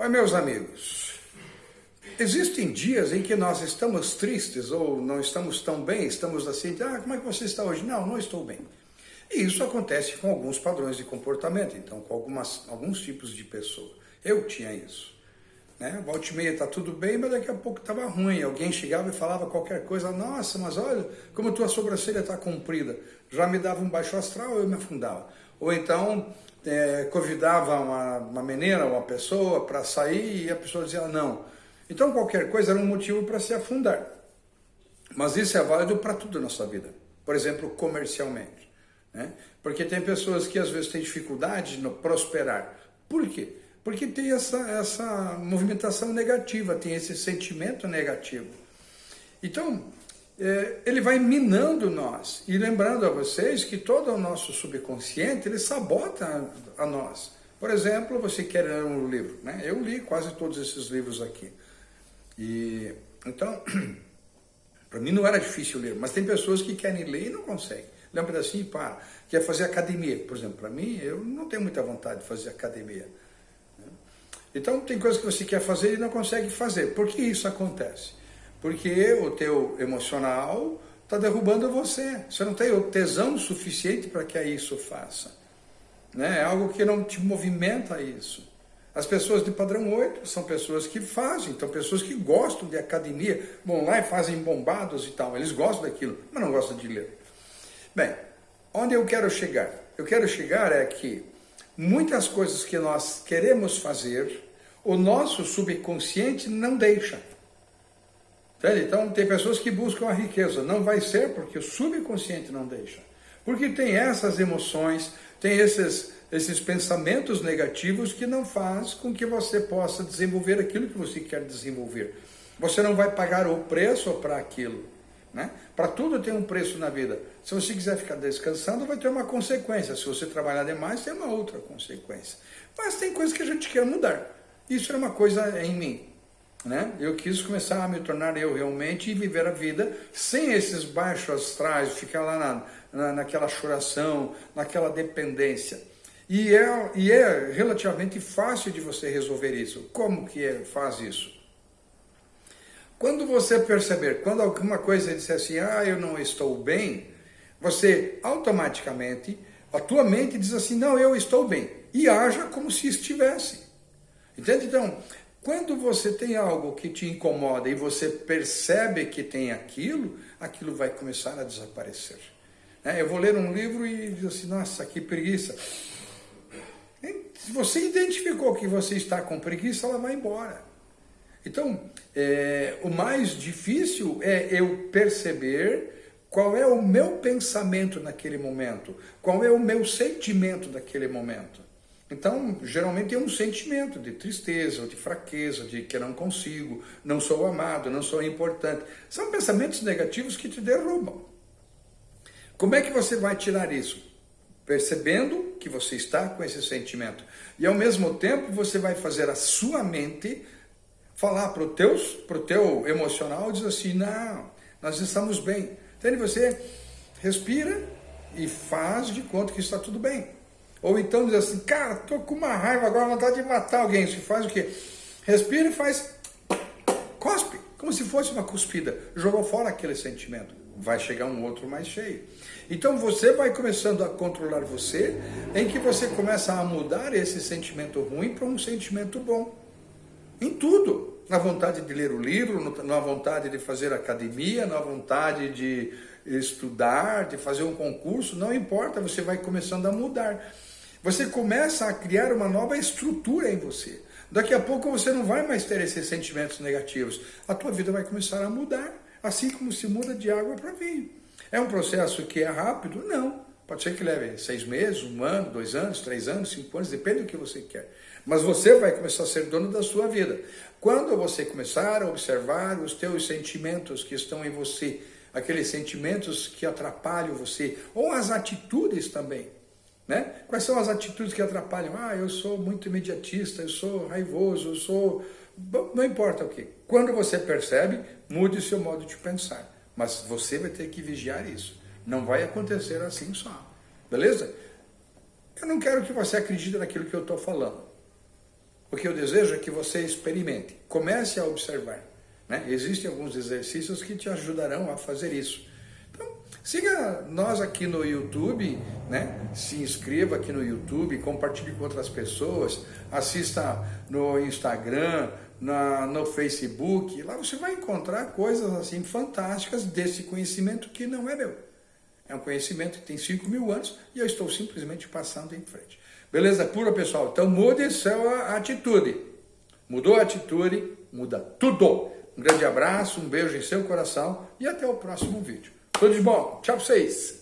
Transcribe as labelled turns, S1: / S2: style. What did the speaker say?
S1: Oi, meus amigos. Existem dias em que nós estamos tristes ou não estamos tão bem, estamos assim, ah, como é que você está hoje? Não, não estou bem. E isso acontece com alguns padrões de comportamento, então com algumas, alguns tipos de pessoa. Eu tinha isso. Né? Volta e meia está tudo bem, mas daqui a pouco estava ruim. Alguém chegava e falava qualquer coisa, nossa, mas olha como tua sobrancelha está comprida. Já me dava um baixo astral, eu me afundava. Ou então é, convidava uma, uma menina, uma pessoa para sair e a pessoa dizia não. Então qualquer coisa era um motivo para se afundar. Mas isso é válido para tudo na sua vida. Por exemplo, comercialmente. Né? Porque tem pessoas que às vezes têm dificuldade no prosperar. Por quê? Porque tem essa, essa movimentação negativa, tem esse sentimento negativo. Então, ele vai minando nós. E lembrando a vocês que todo o nosso subconsciente, ele sabota a, nós. Por exemplo, você quer ler um livro, né? Eu li quase todos esses livros aqui. E então, para mim não era difícil ler, mas tem pessoas que querem ler e não conseguem. Lembra assim, para. Quer fazer academia, por exemplo. Para mim, eu não tenho muita vontade de fazer academia. Então, tem coisas que você quer fazer e não consegue fazer. Por que isso acontece? Porque o teu emocional está derrubando você. Você não tem o tesão suficiente para que isso faça. Né? É algo que não te movimenta isso. As pessoas de padrão 8 são pessoas que fazem, então pessoas que gostam de academia, vão lá e fazem bombados e tal. Eles gostam daquilo, mas não gostam de ler. Bem, onde eu quero chegar? Eu quero chegar é que muitas coisas que nós queremos fazer, o nosso subconsciente não deixa. Entende? Então, tem pessoas que buscam a riqueza. Não vai ser porque o subconsciente não deixa. Porque tem essas emoções, tem esses, esses pensamentos negativos que não faz com que você possa desenvolver aquilo que você quer desenvolver. Você não vai pagar o preço para aquilo. Né? Para tudo tem um preço na vida. Se você quiser ficar descansando, vai ter uma consequência. Se você trabalhar demais, tem uma outra consequência. Mas tem coisas que a gente quer mudar. Isso é uma coisa em mim. Né? Eu quis começar a me tornar eu realmente e viver a vida sem esses baixos astrais, ficar lá na, na, naquela choração, naquela dependência. E é, e é relativamente fácil de você resolver isso. Como que é, faz isso? Quando você perceber, quando alguma coisa disser assim, ah, eu não estou bem, você automaticamente, a tua mente diz assim, não, eu estou bem. E haja como se estivesse. Entende? Então, quando você tem algo que te incomoda e você percebe que tem aquilo, aquilo vai começar a desaparecer. É, eu vou ler um livro e diz assim, nossa, que preguiça. Se você identificou que você está com preguiça, ela vai embora. Então, é, o mais difícil é eu perceber qual é o meu pensamento naquele momento, qual é o meu sentimento naquele momento. Então, geralmente é um sentimento de tristeza, de fraqueza, de que não consigo, não sou amado, não sou importante. São pensamentos negativos que te derrubam. Como é que você vai tirar isso? Percebendo que você está com esse sentimento. E ao mesmo tempo você vai fazer a sua mente falar para o teu, pro teu emocional, diz assim, não, nós estamos bem. Então você respira e faz de conta que está tudo bem. Ou então diz assim, cara, tô com uma raiva agora, vontade de matar alguém. Você faz o quê? Respira e faz cospe, como se fosse uma cuspida. Jogou fora aquele sentimento. Vai chegar um outro mais cheio. Então você vai começando a controlar você, em que você começa a mudar esse sentimento ruim para um sentimento bom. Em tudo. Na vontade de ler o livro, na vontade de fazer academia, na vontade de estudar, de fazer um concurso, não importa, você vai começando a mudar. Você começa a criar uma nova estrutura em você. Daqui a pouco você não vai mais ter esses sentimentos negativos. A tua vida vai começar a mudar, assim como se muda de água para vinho. É um processo que é rápido? Não. Pode ser que leve seis meses, um ano, dois anos, três anos, cinco anos, depende do que você quer. Mas você vai começar a ser dono da sua vida. Quando você começar a observar os teus sentimentos que estão em você, aqueles sentimentos que atrapalham você, ou as atitudes também. Né? Quais são as atitudes que atrapalham? Ah, eu sou muito imediatista, eu sou raivoso, eu sou... Não importa o que. Quando você percebe, mude o seu modo de pensar. Mas você vai ter que vigiar isso. Não vai acontecer assim só. Beleza? Eu não quero que você acredite naquilo que eu estou falando. O que eu desejo é que você experimente, comece a observar. Né? Existem alguns exercícios que te ajudarão a fazer isso. Siga nós aqui no YouTube, né? se inscreva aqui no YouTube, compartilhe com outras pessoas, assista no Instagram, na, no Facebook, lá você vai encontrar coisas assim fantásticas desse conhecimento que não é meu. É um conhecimento que tem 5 mil anos e eu estou simplesmente passando em frente. Beleza pura, pessoal? Então mude sua atitude. Mudou a atitude, muda tudo. Um grande abraço, um beijo em seu coração e até o próximo vídeo. Tudo de bom. Tchau pra vocês.